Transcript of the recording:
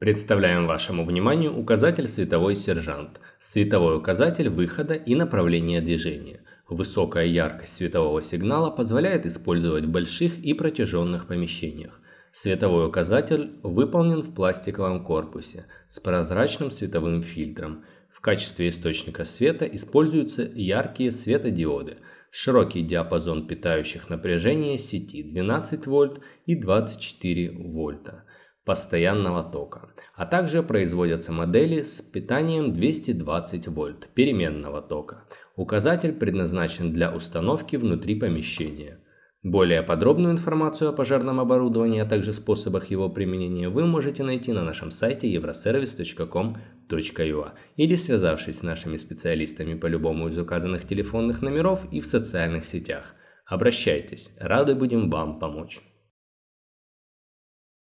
Представляем вашему вниманию указатель «Световой сержант». Световой указатель выхода и направления движения. Высокая яркость светового сигнала позволяет использовать в больших и протяженных помещениях. Световой указатель выполнен в пластиковом корпусе с прозрачным световым фильтром. В качестве источника света используются яркие светодиоды. Широкий диапазон питающих напряжения сети 12 вольт и 24 вольта постоянного тока, а также производятся модели с питанием 220 вольт переменного тока. Указатель предназначен для установки внутри помещения. Более подробную информацию о пожарном оборудовании, а также способах его применения вы можете найти на нашем сайте euroservice.com.ua или связавшись с нашими специалистами по любому из указанных телефонных номеров и в социальных сетях. Обращайтесь, рады будем вам помочь.